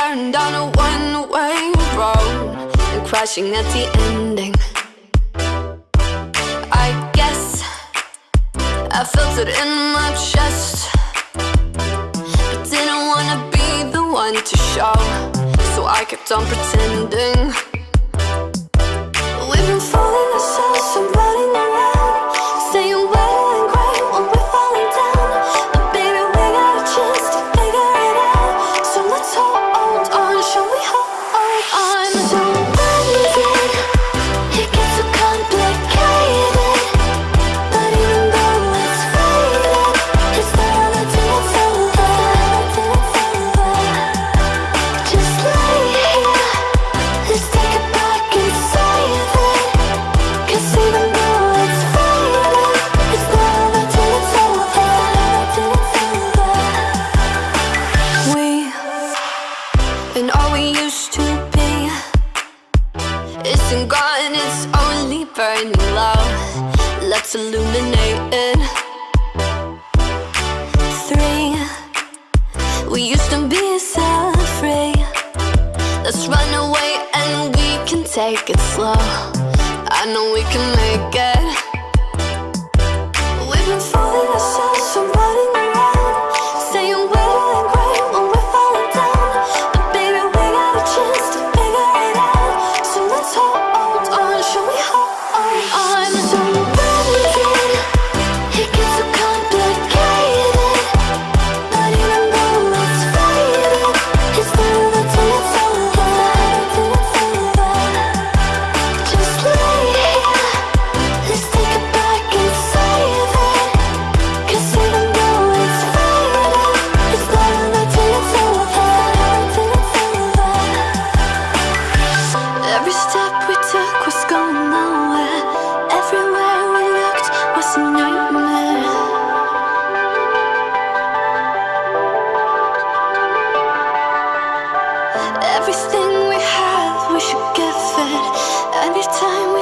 turned on a one-way road And crashing at the ending. I guess I felt it in my chest I didn't wanna be the one to show So I kept on pretending. and gone It's only burning low Let's illuminate it Three We used to be so free Let's run away and we can take it slow. I know we can make it. you get fed. Every time we